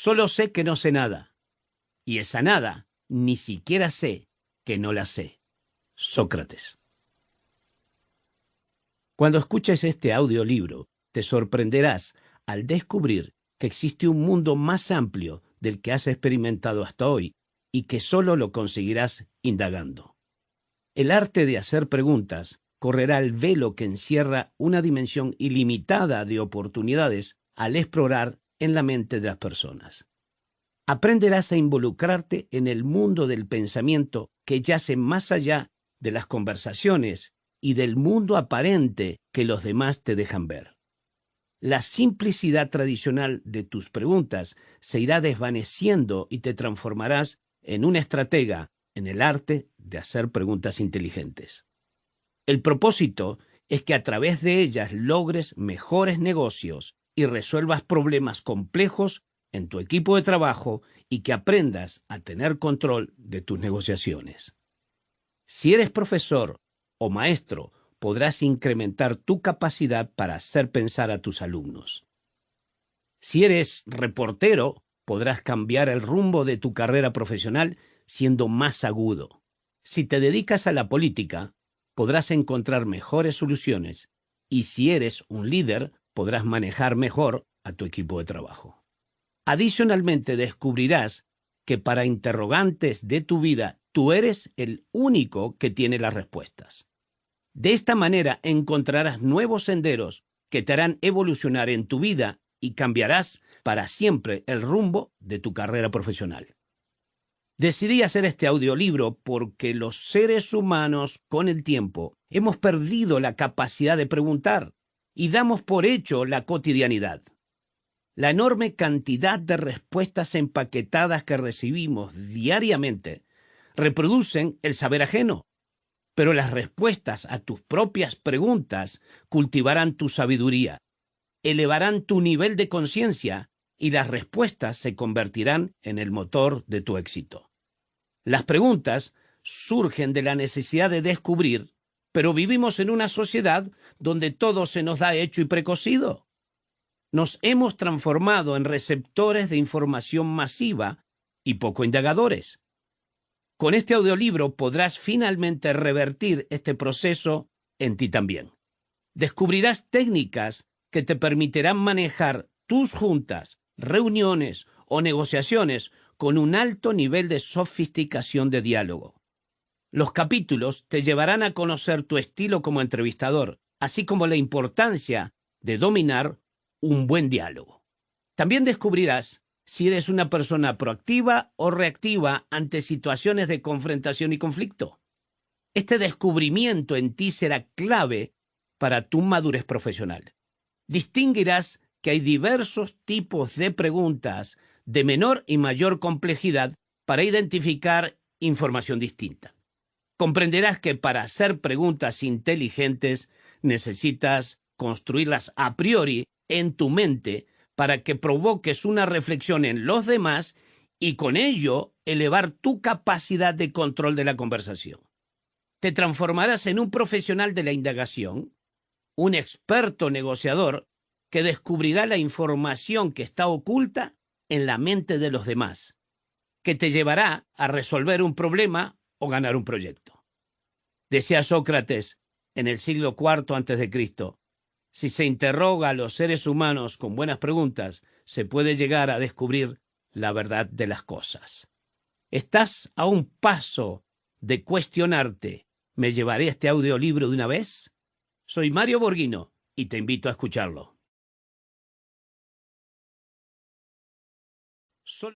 Solo sé que no sé nada. Y esa nada ni siquiera sé que no la sé. Sócrates. Cuando escuches este audiolibro, te sorprenderás al descubrir que existe un mundo más amplio del que has experimentado hasta hoy y que solo lo conseguirás indagando. El arte de hacer preguntas correrá el velo que encierra una dimensión ilimitada de oportunidades al explorar en la mente de las personas. Aprenderás a involucrarte en el mundo del pensamiento que yace más allá de las conversaciones y del mundo aparente que los demás te dejan ver. La simplicidad tradicional de tus preguntas se irá desvaneciendo y te transformarás en un estratega en el arte de hacer preguntas inteligentes. El propósito es que a través de ellas logres mejores negocios y resuelvas problemas complejos en tu equipo de trabajo y que aprendas a tener control de tus negociaciones. Si eres profesor o maestro, podrás incrementar tu capacidad para hacer pensar a tus alumnos. Si eres reportero, podrás cambiar el rumbo de tu carrera profesional siendo más agudo. Si te dedicas a la política, podrás encontrar mejores soluciones y si eres un líder, podrás manejar mejor a tu equipo de trabajo. Adicionalmente, descubrirás que para interrogantes de tu vida, tú eres el único que tiene las respuestas. De esta manera encontrarás nuevos senderos que te harán evolucionar en tu vida y cambiarás para siempre el rumbo de tu carrera profesional. Decidí hacer este audiolibro porque los seres humanos, con el tiempo, hemos perdido la capacidad de preguntar y damos por hecho la cotidianidad. La enorme cantidad de respuestas empaquetadas que recibimos diariamente reproducen el saber ajeno, pero las respuestas a tus propias preguntas cultivarán tu sabiduría, elevarán tu nivel de conciencia y las respuestas se convertirán en el motor de tu éxito. Las preguntas surgen de la necesidad de descubrir, pero vivimos en una sociedad donde todo se nos da hecho y precocido. Nos hemos transformado en receptores de información masiva y poco indagadores. Con este audiolibro podrás finalmente revertir este proceso en ti también. Descubrirás técnicas que te permitirán manejar tus juntas, reuniones o negociaciones con un alto nivel de sofisticación de diálogo. Los capítulos te llevarán a conocer tu estilo como entrevistador, así como la importancia de dominar un buen diálogo. También descubrirás si eres una persona proactiva o reactiva ante situaciones de confrontación y conflicto. Este descubrimiento en ti será clave para tu madurez profesional. Distinguirás que hay diversos tipos de preguntas de menor y mayor complejidad para identificar información distinta. Comprenderás que para hacer preguntas inteligentes necesitas construirlas a priori en tu mente para que provoques una reflexión en los demás y con ello elevar tu capacidad de control de la conversación. Te transformarás en un profesional de la indagación, un experto negociador que descubrirá la información que está oculta en la mente de los demás, que te llevará a resolver un problema o ganar un proyecto. Decía Sócrates en el siglo IV Cristo, si se interroga a los seres humanos con buenas preguntas, se puede llegar a descubrir la verdad de las cosas. ¿Estás a un paso de cuestionarte, ¿me llevaré este audiolibro de una vez? Soy Mario Borghino y te invito a escucharlo.